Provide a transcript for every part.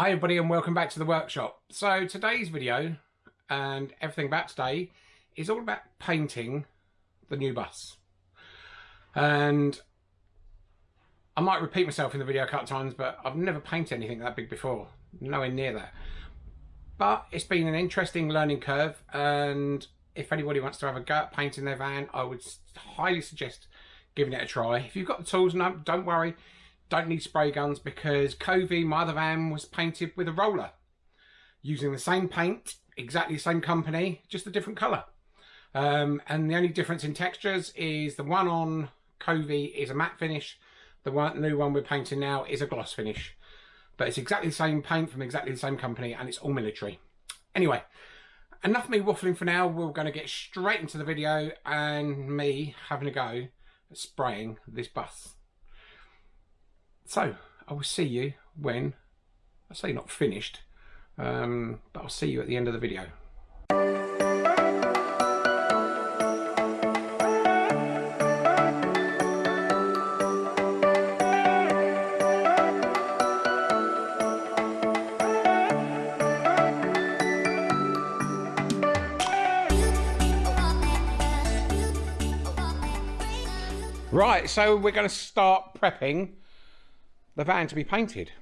Hi everybody and welcome back to the workshop. So today's video and everything about today is all about painting the new bus. And I might repeat myself in the video a couple of times but I've never painted anything that big before. Nowhere near that. But it's been an interesting learning curve and if anybody wants to have a go at painting their van I would highly suggest giving it a try. If you've got the tools, no, don't worry don't need spray guns because Covey, my other van, was painted with a roller. Using the same paint, exactly the same company, just a different colour. Um, and the only difference in textures is the one on Covey is a matte finish. The one, new one we're painting now is a gloss finish. But it's exactly the same paint from exactly the same company and it's all military. Anyway, enough of me waffling for now. We're going to get straight into the video and me having a go at spraying this bus. So I will see you when, I say not finished, um, but I'll see you at the end of the video. Right, so we're going to start prepping the van to be painted.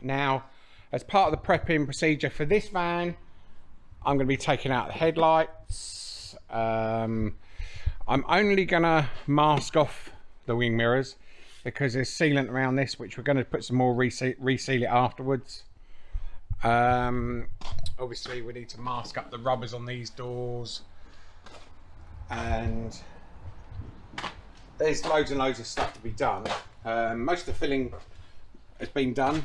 Now, as part of the prepping procedure for this van, I'm going to be taking out the headlights. Um, I'm only going to mask off the wing mirrors because there's sealant around this, which we're going to put some more reseal, reseal it afterwards. Um, obviously, we need to mask up the rubbers on these doors. And there's loads and loads of stuff to be done. Um, most of the filling has been done.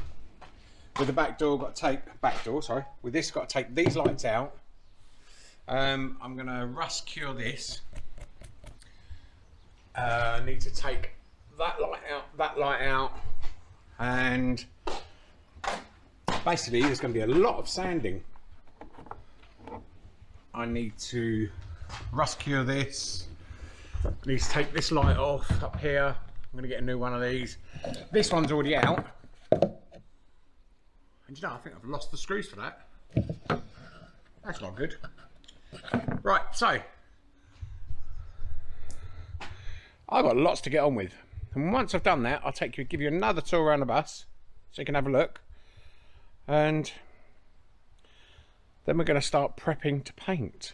With the back door, got to take back door. Sorry, with this, got to take these lights out. Um, I'm to rust cure this. Uh, need to take that light out, that light out, and basically there's going to be a lot of sanding. I need to rust cure this. I need to take this light off up here. I'm going to get a new one of these. This one's already out. And you know, I think I've lost the screws for that. That's not good. Right, so I've got lots to get on with. And once I've done that, I'll take you, give you another tour around the bus so you can have a look. And then we're going to start prepping to paint.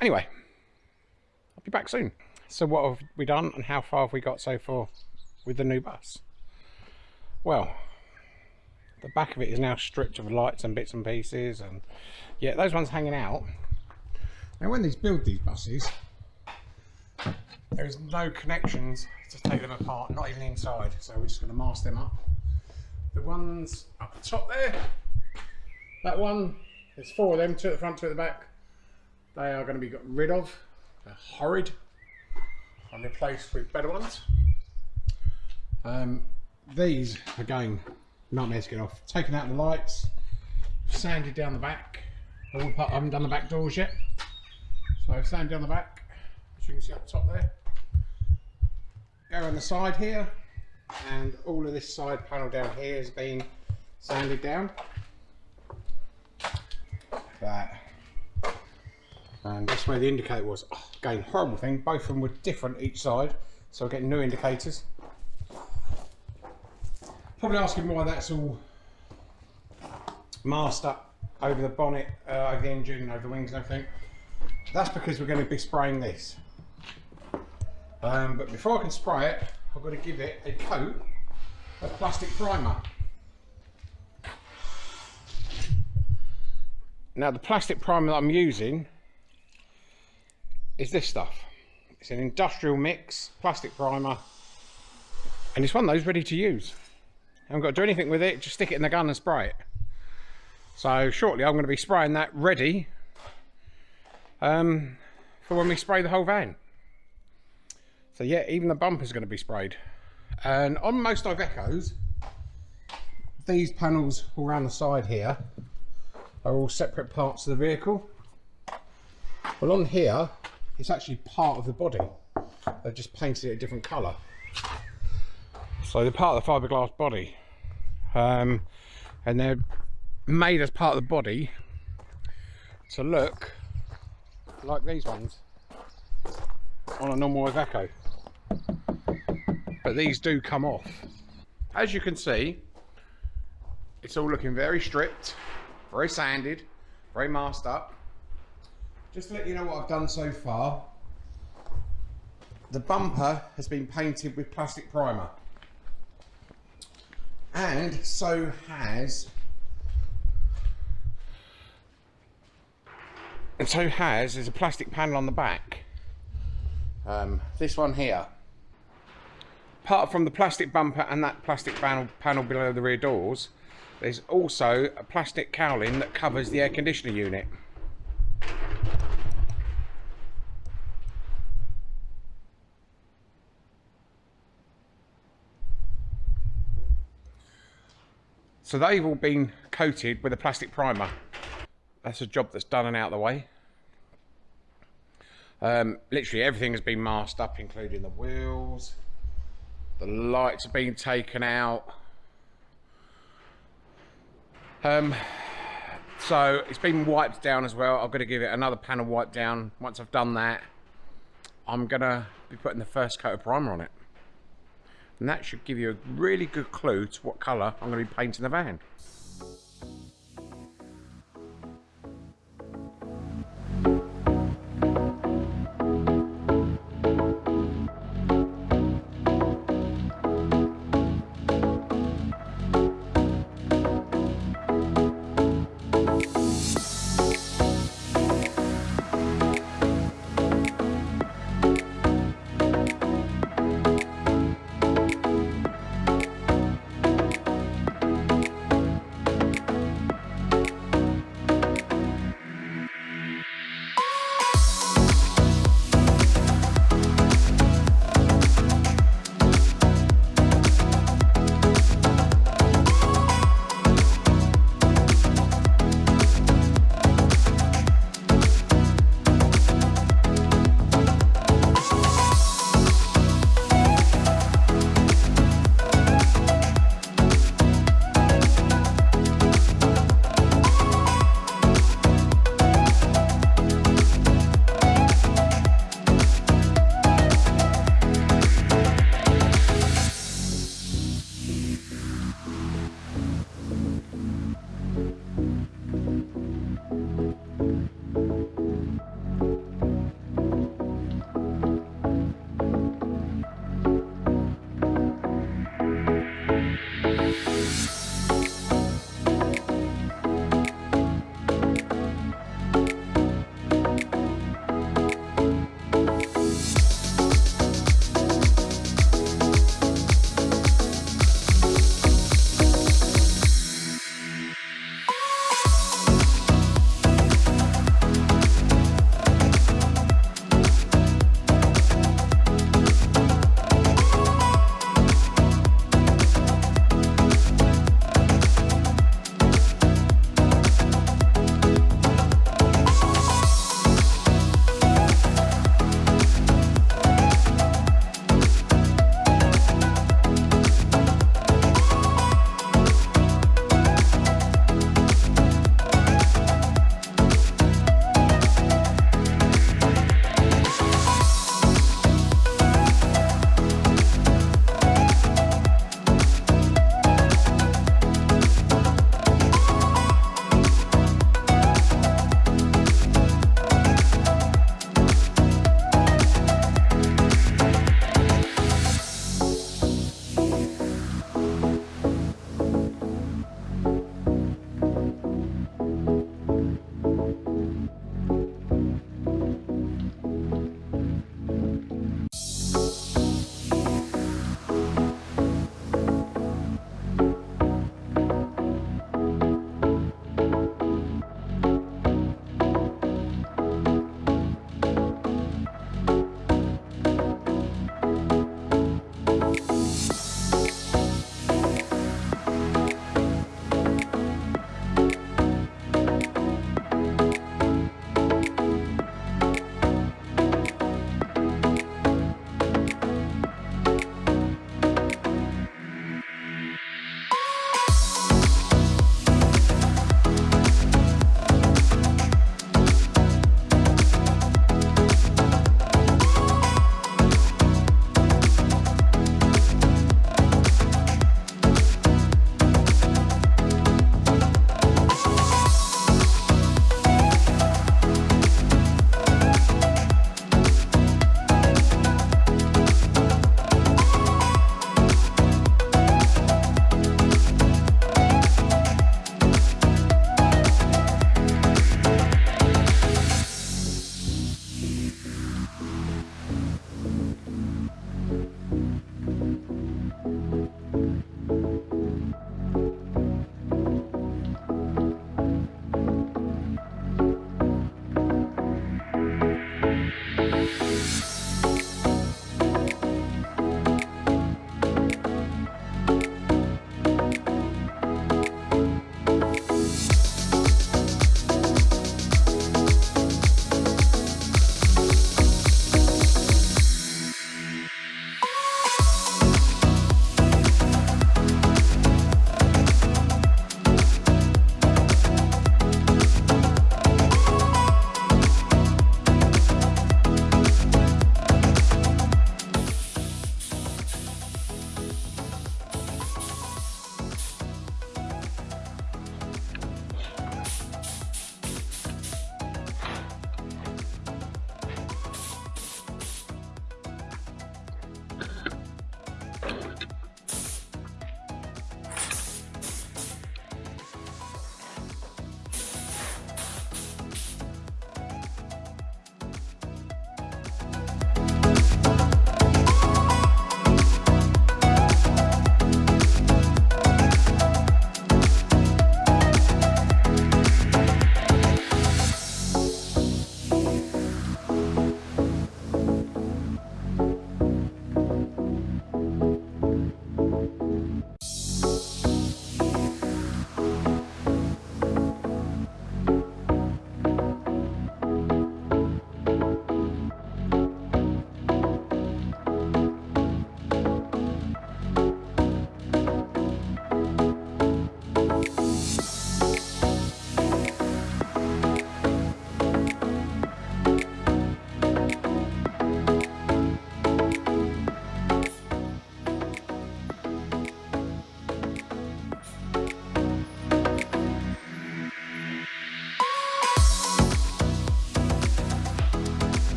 Anyway, I'll be back soon. So what have we done and how far have we got so far with the new bus? Well, the back of it is now stripped of lights and bits and pieces and yeah those ones hanging out. Now when these build these buses there is no connections to take them apart not even inside. So we're just going to mask them up. The ones up the top there that one there's four of them two at the front two at the back. They are going to be got rid of. They're horrid. And replaced with better ones. Um, these again nightmare to get off. Taken out the lights, sanded down the back. I haven't done the back doors yet. So I've sanded down the back, as you can see up top there. Go on the side here, and all of this side panel down here has been sanded down. That. And that's where the indicator was. Oh, again, horrible thing. Both of them were different each side, so we're getting new indicators. Probably asking why that's all masked up over the bonnet, uh, over the engine, over the wings and everything. That's because we're going to be spraying this. Um, but before I can spray it, I've got to give it a coat of plastic primer. Now the plastic primer that I'm using is this stuff. It's an industrial mix plastic primer and it's one of those ready to use haven't got to do anything with it, just stick it in the gun and spray it. So shortly I'm going to be spraying that ready um, for when we spray the whole van. So yeah, even the bumper's going to be sprayed. And on most Ivecos, these panels all around the side here are all separate parts of the vehicle. Well on here, it's actually part of the body. They've just painted it a different colour. So the part of the fiberglass body um, and they're made as part of the body to look like these ones on a normal Iveco but these do come off. As you can see it's all looking very stripped very sanded very masked up. Just to let you know what I've done so far the bumper has been painted with plastic primer and so has and so has is a plastic panel on the back. Um, this one here. Apart from the plastic bumper and that plastic panel, panel below the rear doors there's also a plastic cowling that covers the air conditioner unit So they've all been coated with a plastic primer. That's a job that's done and out of the way. Um, literally everything has been masked up, including the wheels. The lights have been taken out. Um, so it's been wiped down as well. I've got to give it another panel wipe down. Once I've done that, I'm going to be putting the first coat of primer on it and that should give you a really good clue to what colour I'm going to be painting the van.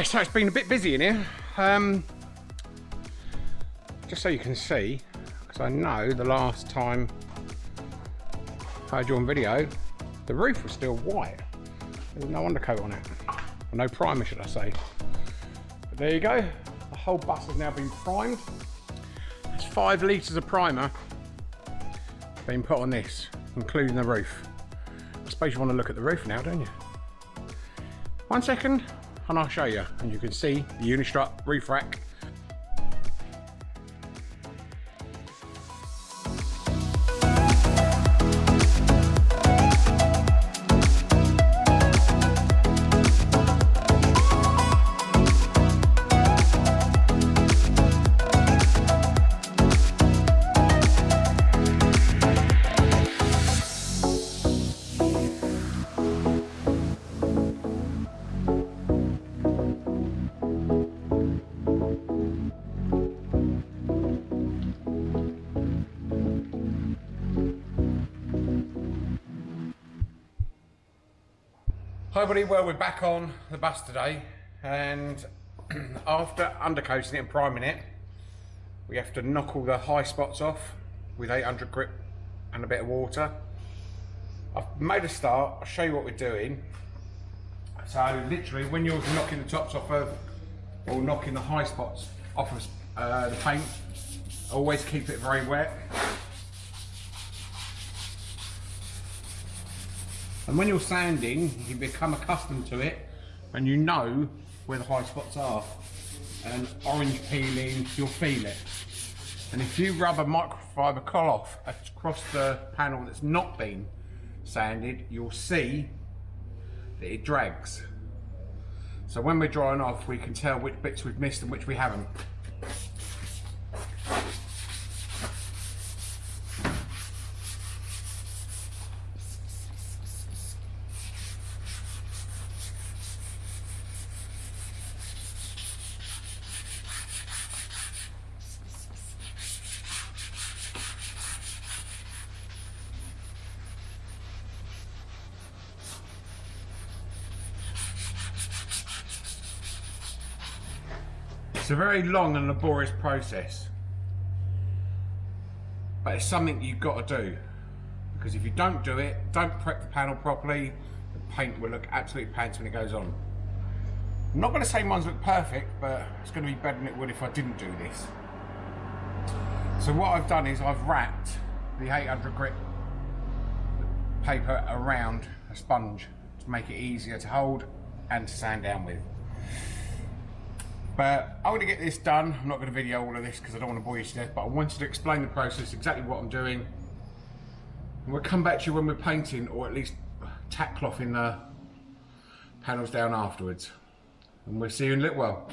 Right, so it's been a bit busy in here. Um, just so you can see, because I know the last time I had you on video, the roof was still white. There's no undercoat on it. Or no primer, should I say. But there you go. The whole bus has now been primed. There's five litres of primer being put on this, including the roof. I suppose you want to look at the roof now, don't you? One second, and I'll show you. And you can see the Unistrut roof rack Hi everybody, well we're back on the bus today and after undercoating it and priming it we have to knock all the high spots off with 800 grit and a bit of water. I've made a start, I'll show you what we're doing. So literally when you're knocking the tops off of or knocking the high spots off of uh, the paint, always keep it very wet And when you're sanding, you become accustomed to it and you know where the high spots are. And orange peeling, you'll feel it. And if you rub a microfiber cloth across the panel that's not been sanded, you'll see that it drags. So when we're drying off, we can tell which bits we've missed and which we haven't. Very long and laborious process. But it's something you've got to do. Because if you don't do it, don't prep the panel properly, the paint will look absolutely pants when it goes on. I'm not going to say mine's look perfect, but it's going to be better than it would if I didn't do this. So what I've done is I've wrapped the 800 grit paper around a sponge to make it easier to hold and to sand down with. But I'm going to get this done. I'm not going to video all of this because I don't want to bore you to death, but I wanted to explain the process, exactly what I'm doing. And we'll come back to you when we're painting, or at least tack cloth in the panels down afterwards. And we'll see you in a little while.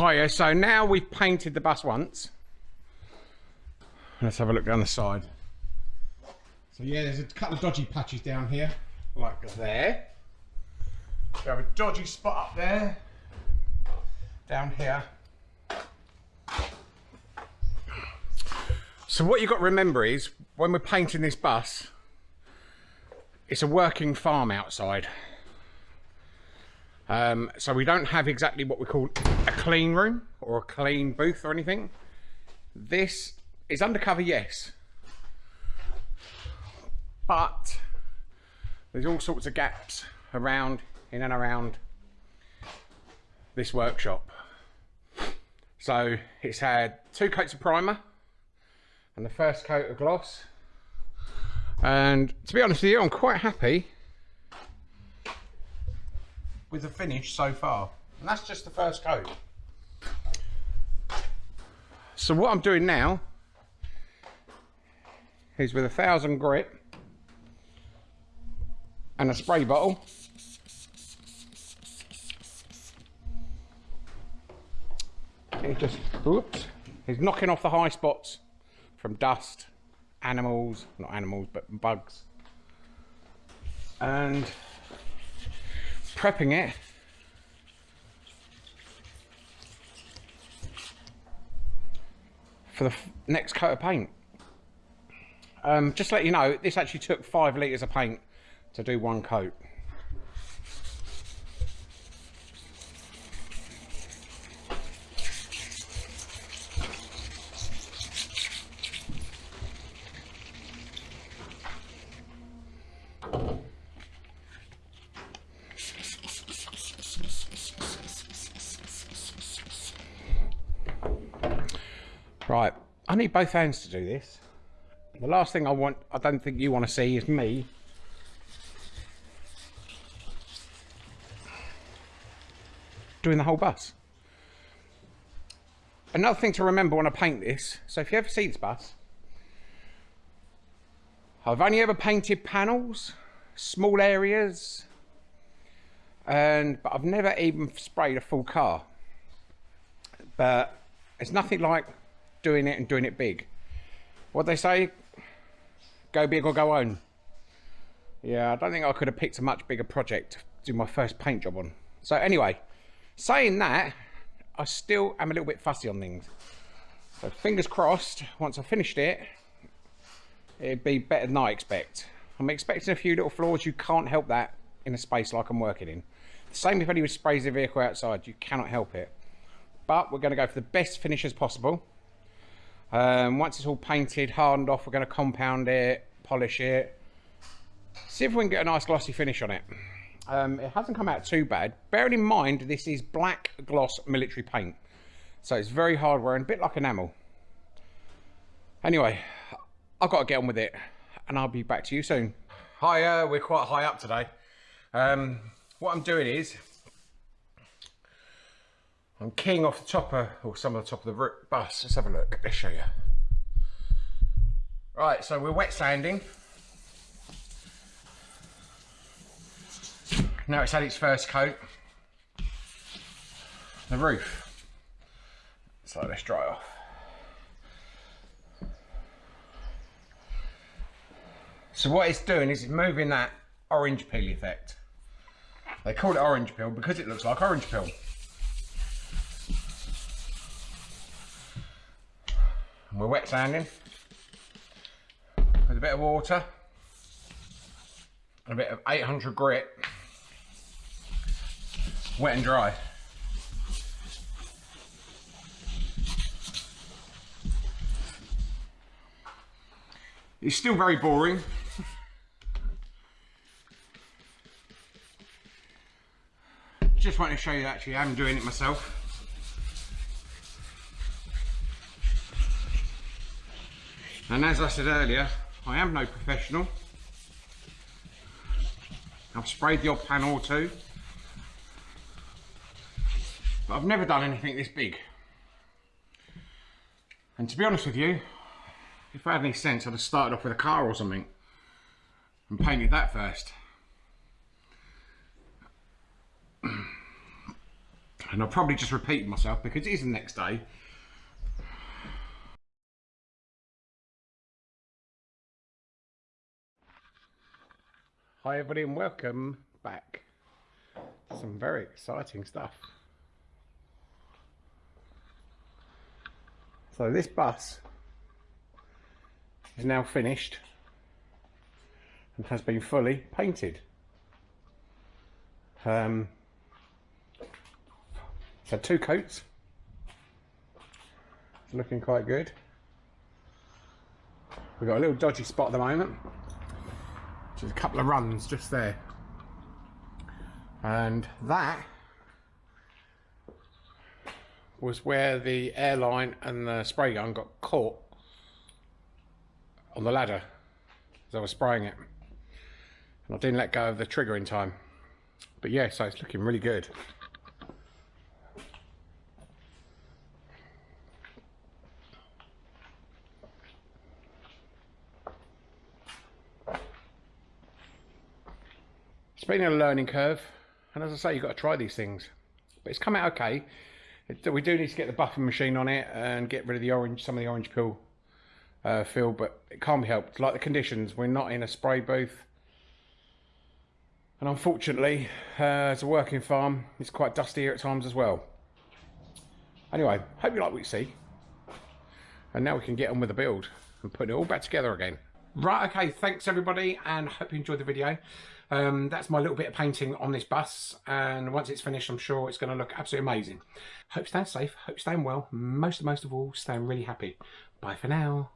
Hiya, so now we've painted the bus once. Let's have a look down the side. So yeah, there's a couple of dodgy patches down here, like there. We have a dodgy spot up there, down here. So what you've got to remember is, when we're painting this bus, it's a working farm outside. Um, so we don't have exactly what we call a clean room or a clean booth or anything. This is undercover, yes. But there's all sorts of gaps around, in and around this workshop. So it's had two coats of primer and the first coat of gloss. And to be honest with you, I'm quite happy with the finish so far. And that's just the first coat. So what I'm doing now is with a thousand grit and a spray bottle it just oops he's knocking off the high spots from dust animals not animals but bugs and prepping it for the next coat of paint. Um, just to let you know, this actually took five litres of paint to do one coat. Right, I need both hands to do this. The last thing I want, I don't think you want to see is me doing the whole bus. Another thing to remember when I paint this, so if you ever see this bus, I've only ever painted panels, small areas, and but I've never even sprayed a full car. But it's nothing like doing it and doing it big. What they say, go big or go home. Yeah, I don't think I could have picked a much bigger project to do my first paint job on. So anyway, saying that, I still am a little bit fussy on things. So fingers crossed, once I finished it, it'd be better than I expect. I'm expecting a few little flaws, you can't help that in a space like I'm working in. The same if anyone sprays the vehicle outside, you cannot help it. But we're going to go for the best finish as possible. Um, once it's all painted, hardened off, we're going to compound it, polish it, see if we can get a nice glossy finish on it. Um, it hasn't come out too bad. Bearing in mind, this is black gloss military paint. So it's very hard wearing, a bit like enamel. Anyway, I've got to get on with it and I'll be back to you soon. Hi, uh, we're quite high up today. Um, what I'm doing is I'm keying off the topper, or some of the top of the bus. Let's have a look. Let's show you. Right, so we're wet sanding. Now it's had its first coat. The roof. So let's dry off. So what it's doing is it's moving that orange peel effect. They call it orange peel because it looks like orange peel. We're wet sanding. With a bit of water. And a bit of 800 grit. Wet and dry. It's still very boring. Just want to show you actually I'm doing it myself And as I said earlier, I am no professional. I've sprayed the odd panel or. But I've never done anything this big. And to be honest with you, if I had any sense, I'd have started off with a car or something and painted that first. And I'll probably just repeat myself because it is the next day. Hi everybody and welcome back. Some very exciting stuff. So this bus is now finished and has been fully painted. Um, had two coats. It's looking quite good. We've got a little dodgy spot at the moment. A couple of runs just there. And that was where the airline and the spray gun got caught on the ladder as I was spraying it. And I didn't let go of the trigger in time. But yeah, so it's looking really good. Been a learning curve, and as I say, you've got to try these things. But it's come out okay. It, we do need to get the buffing machine on it and get rid of the orange, some of the orange peel uh, feel, but it can't be helped. Like the conditions, we're not in a spray booth. And unfortunately, uh, as a working farm, it's quite dusty here at times as well. Anyway, hope you like what you see. And now we can get on with the build and put it all back together again. Right, okay, thanks everybody, and hope you enjoyed the video. Um, that's my little bit of painting on this bus, and once it's finished, I'm sure it's going to look absolutely amazing. Hope you staying safe, hope you staying well, most most of all, staying really happy. Bye for now.